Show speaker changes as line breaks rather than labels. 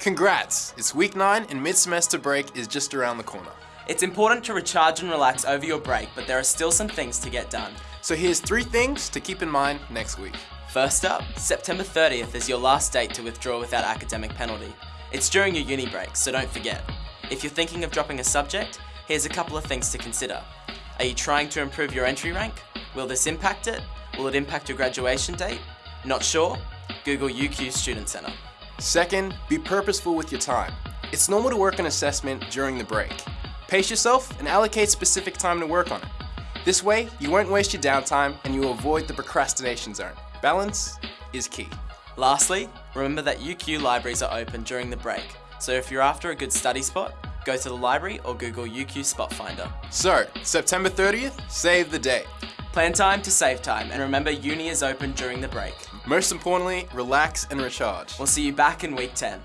Congrats! It's week 9 and mid-semester break is just around the corner.
It's important to recharge and relax over your break, but there are still some things to get done.
So here's three things to keep in mind next week.
First up, September 30th is your last date to withdraw without academic penalty. It's during your uni break, so don't forget. If you're thinking of dropping a subject, here's a couple of things to consider. Are you trying to improve your entry rank? Will this impact it? Will it impact your graduation date? Not sure? Google UQ Student Centre.
Second, be purposeful with your time. It's normal to work on assessment during the break. Pace yourself and allocate specific time to work on it. This way, you won't waste your downtime and you will avoid the procrastination zone. Balance is key.
Lastly, remember that UQ libraries are open during the break, so if you're after a good study spot, go to the library or Google UQ Spot Finder.
So, September 30th, save the day.
Plan time to save time, and remember uni is open during the break.
Most importantly, relax and recharge.
We'll see you back in week 10.